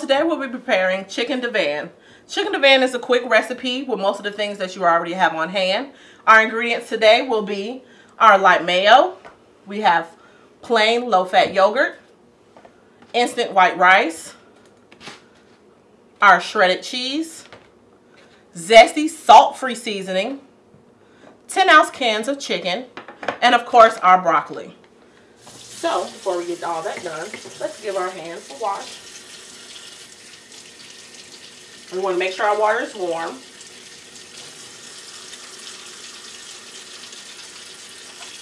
Today we'll be preparing chicken divan. Chicken divan is a quick recipe with most of the things that you already have on hand. Our ingredients today will be our light mayo. We have plain low-fat yogurt, instant white rice, our shredded cheese, zesty salt-free seasoning, 10 ounce cans of chicken, and of course our broccoli. So before we get all that done, let's give our hands a wash. We want to make sure our water is warm.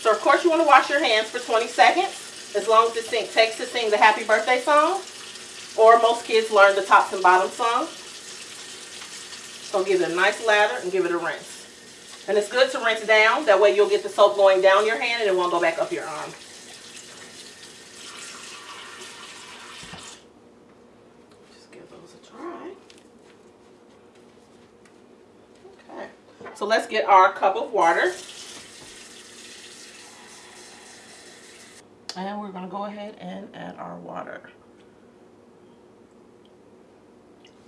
So of course you want to wash your hands for 20 seconds, as long as it sink takes to sing the happy birthday song, or most kids learn the tops and bottoms song. So give it a nice lather and give it a rinse. And it's good to rinse down, that way you'll get the soap going down your hand and it won't go back up your arm. So let's get our cup of water. And we're going to go ahead and add our water.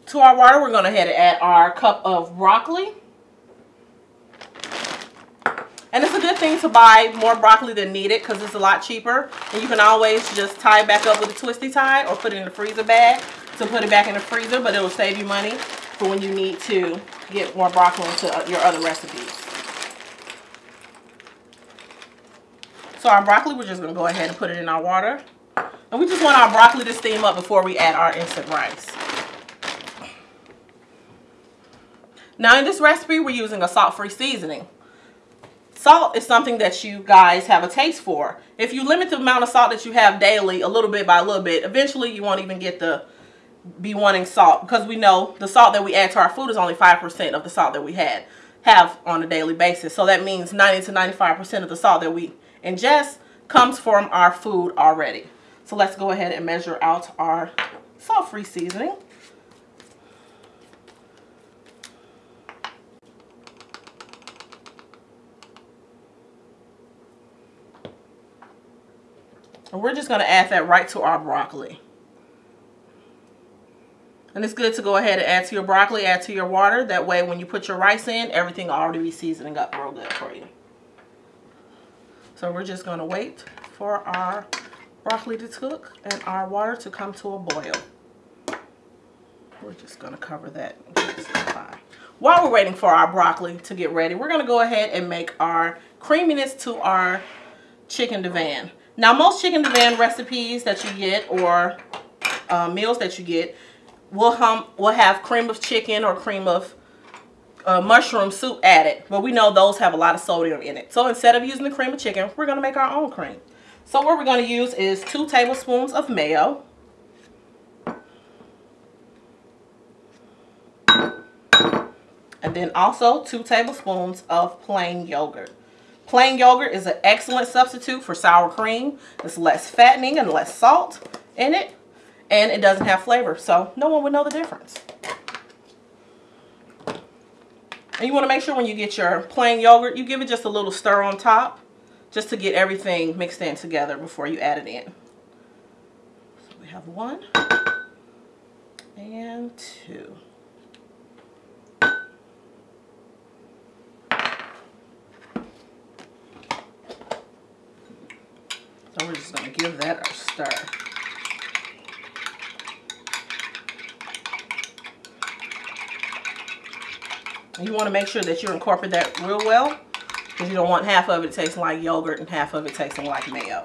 To our water, we're going to ahead and add our cup of broccoli. And it's a good thing to buy more broccoli than needed because it's a lot cheaper. And you can always just tie it back up with a twisty tie or put it in a freezer bag to put it back in the freezer, but it will save you money for when you need to get more broccoli into uh, your other recipes. So our broccoli, we're just going to go ahead and put it in our water. And we just want our broccoli to steam up before we add our instant rice. Now in this recipe, we're using a salt-free seasoning. Salt is something that you guys have a taste for. If you limit the amount of salt that you have daily, a little bit by a little bit, eventually you won't even get the be wanting salt because we know the salt that we add to our food is only 5% of the salt that we had have on a daily basis. So that means 90 to 95% of the salt that we ingest comes from our food already. So let's go ahead and measure out our salt-free seasoning. And we're just going to add that right to our broccoli. And it's good to go ahead and add to your broccoli, add to your water. That way when you put your rice in, everything will already be seasoning up real good for you. So we're just going to wait for our broccoli to cook and our water to come to a boil. We're just going to cover that While we're waiting for our broccoli to get ready, we're going to go ahead and make our creaminess to our chicken divan. Now most chicken divan recipes that you get or uh, meals that you get we'll, hum, we'll have cream of chicken or cream of uh, mushroom soup added. But we know those have a lot of sodium in it. So instead of using the cream of chicken, we're going to make our own cream. So what we're going to use is two tablespoons of mayo. And then also two tablespoons of plain yogurt. Plain yogurt is an excellent substitute for sour cream. It's less fattening and less salt in it and it doesn't have flavor. So no one would know the difference. And you want to make sure when you get your plain yogurt, you give it just a little stir on top just to get everything mixed in together before you add it in. So we have one and two. So we're just going to give that a stir. You want to make sure that you incorporate that real well because you don't want half of it tasting like yogurt and half of it tasting like mayo.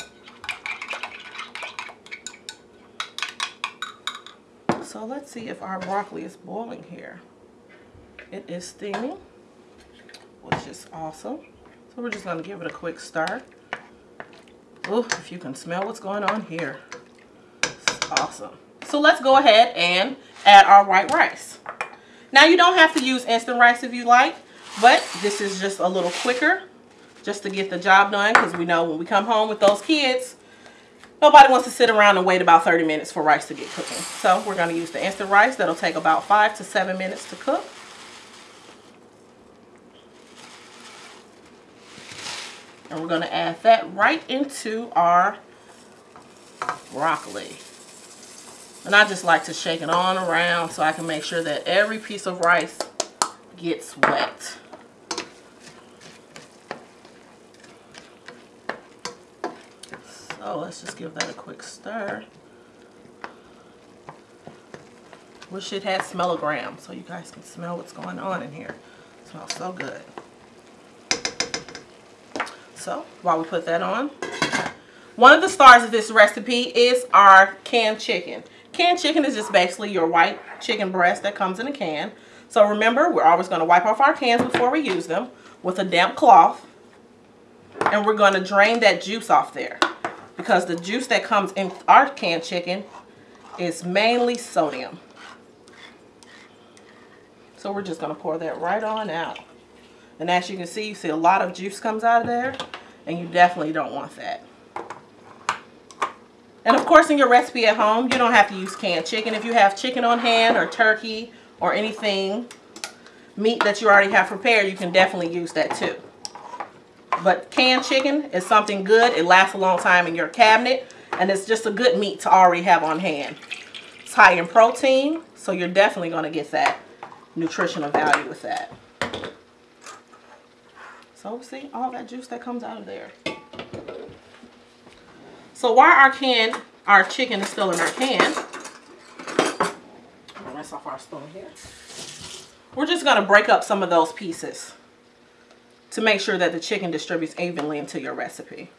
So let's see if our broccoli is boiling here. It is steaming, which is awesome. So we're just going to give it a quick stir. Ooh, if you can smell what's going on here. It's awesome. So let's go ahead and add our white rice. Now you don't have to use instant rice if you like, but this is just a little quicker just to get the job done because we know when we come home with those kids, nobody wants to sit around and wait about 30 minutes for rice to get cooking. So we're going to use the instant rice. That'll take about five to seven minutes to cook. And we're going to add that right into our broccoli. And I just like to shake it on around so I can make sure that every piece of rice gets wet. So let's just give that a quick stir. Wish it had smellogram so you guys can smell what's going on in here. It smells so good. So while we put that on, one of the stars of this recipe is our canned chicken. Canned chicken is just basically your white chicken breast that comes in a can. So remember, we're always going to wipe off our cans before we use them with a damp cloth. And we're going to drain that juice off there. Because the juice that comes in our canned chicken is mainly sodium. So we're just going to pour that right on out. And as you can see, you see a lot of juice comes out of there. And you definitely don't want that. And of course, in your recipe at home, you don't have to use canned chicken. If you have chicken on hand or turkey or anything, meat that you already have prepared, you can definitely use that too. But canned chicken is something good. It lasts a long time in your cabinet. And it's just a good meat to already have on hand. It's high in protein, so you're definitely going to get that nutritional value with that. So see all that juice that comes out of there. So while our can, our chicken is still in our can, rinse off our spoon here. We're just gonna break up some of those pieces to make sure that the chicken distributes evenly into your recipe.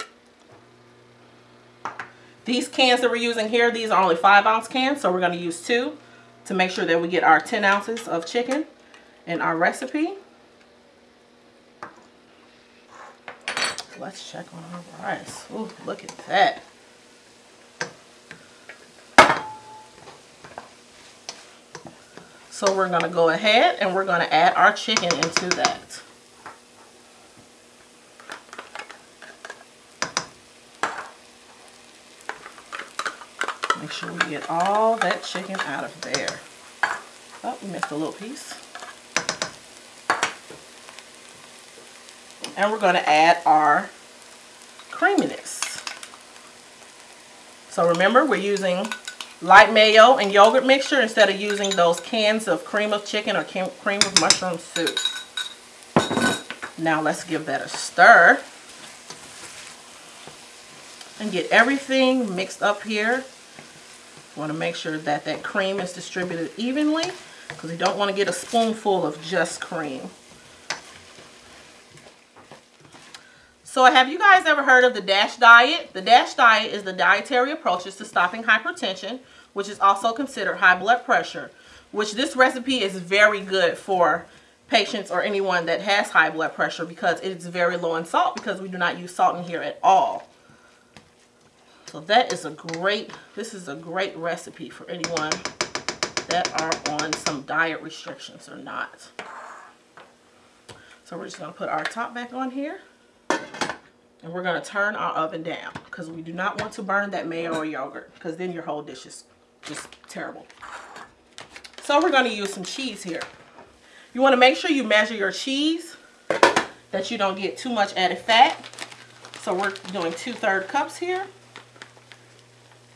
These cans that we're using here, these are only five ounce cans, so we're gonna use two to make sure that we get our 10 ounces of chicken in our recipe. Let's check on our rice. Ooh, look at that. So we're going to go ahead and we're going to add our chicken into that. Make sure we get all that chicken out of there. Oh, we missed a little piece. And we're going to add our creaminess. So remember, we're using light mayo and yogurt mixture instead of using those cans of cream of chicken or cream of mushroom soup. Now let's give that a stir and get everything mixed up here. Want to make sure that that cream is distributed evenly because you don't want to get a spoonful of just cream. So have you guys ever heard of the DASH diet? The DASH diet is the dietary approaches to stopping hypertension, which is also considered high blood pressure, which this recipe is very good for patients or anyone that has high blood pressure because it's very low in salt because we do not use salt in here at all. So that is a great, this is a great recipe for anyone that are on some diet restrictions or not. So we're just going to put our top back on here. And we're going to turn our oven down because we do not want to burn that mayo or yogurt because then your whole dish is just terrible. So we're going to use some cheese here. You want to make sure you measure your cheese that you don't get too much added fat. So we're doing two-third cups here.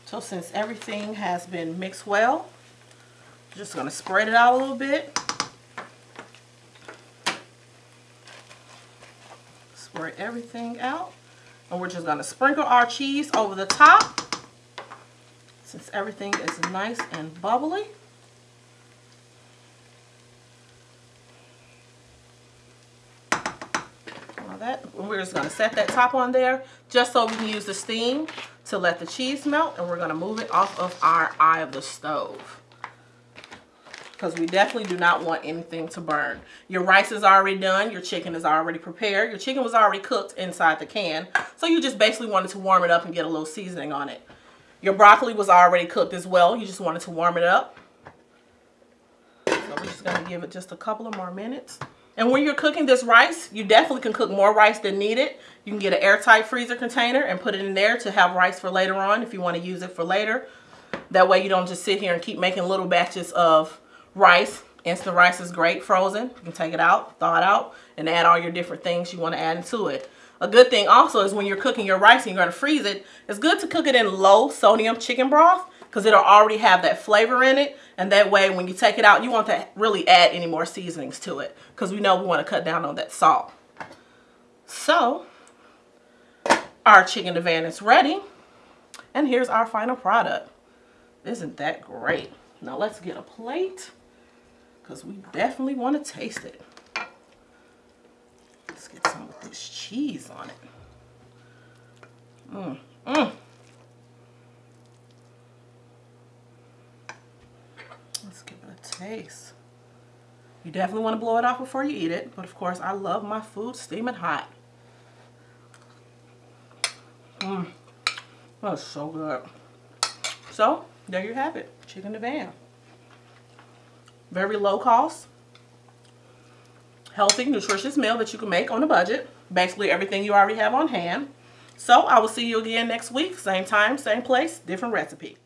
So since everything has been mixed well, just going to spread it out a little bit. Spread everything out. And we're just going to sprinkle our cheese over the top since everything is nice and bubbly. that we're just going to set that top on there just so we can use the steam to let the cheese melt and we're going to move it off of our eye of the stove because we definitely do not want anything to burn. Your rice is already done. Your chicken is already prepared. Your chicken was already cooked inside the can. So you just basically wanted to warm it up and get a little seasoning on it. Your broccoli was already cooked as well. You just wanted to warm it up. So we're just going to give it just a couple of more minutes. And when you're cooking this rice, you definitely can cook more rice than needed. You can get an airtight freezer container and put it in there to have rice for later on if you want to use it for later. That way you don't just sit here and keep making little batches of rice. Instant rice is great frozen. You can take it out, thaw it out, and add all your different things you want to add into it. A good thing also is when you're cooking your rice and you're going to freeze it, it's good to cook it in low sodium chicken broth because it'll already have that flavor in it. And that way, when you take it out, you want to really add any more seasonings to it because we know we want to cut down on that salt. So, our chicken divan is ready. And here's our final product. Isn't that great? Now let's get a plate because we definitely want to taste it. Let's get some of this cheese on it. Mmm, mmm. Let's give it a taste. You definitely want to blow it off before you eat it, but of course I love my food steaming hot. Mmm, that's so good. So, there you have it, chicken divan. Very low cost, healthy, nutritious meal that you can make on a budget. Basically everything you already have on hand. So I will see you again next week. Same time, same place, different recipe.